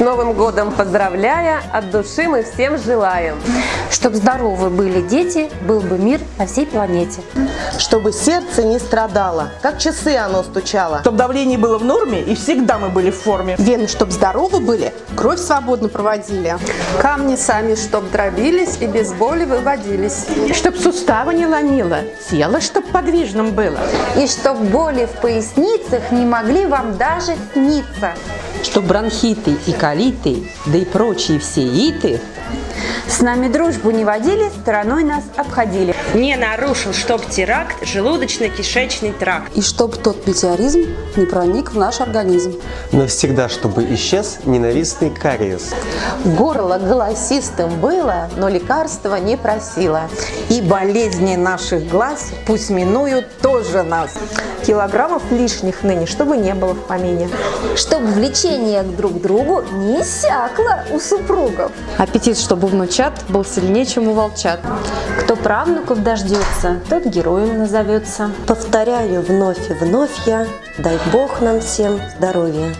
С Новым годом поздравляя, от души мы всем желаем. Чтоб здоровы были дети, был бы мир на всей планете. Чтобы сердце не страдало, как часы оно стучало. Чтоб давление было в норме и всегда мы были в форме. Вены, чтоб здоровы были, кровь свободно проводили. Камни сами, чтоб дробились и без боли выводились. Чтоб суставы не ломило, тело чтоб подвижным было. И чтоб боли в поясницах не могли вам даже сниться. Чтоб бронхиты и колиты, да и прочие все иты С нами дружбу не водили, стороной нас обходили. Не нарушил, чтоб теракт, желудочно-кишечный тракт. И чтоб тот метеоризм не проник в наш организм. Навсегда, чтобы исчез ненавистный кариес. Горло голосистым было, но лекарства не просило. И болезни наших глаз пусть минуют тоже нас. Килограммов лишних ныне, чтобы не было в помине. Чтоб влечение друг к другу не иссякло у супругов. Аппетит, чтобы внучат был сильнее, чем у волчат. Кто правнуков дождется, тот героем назовется. Повторяю вновь и вновь я, дай Бог нам всем здоровья.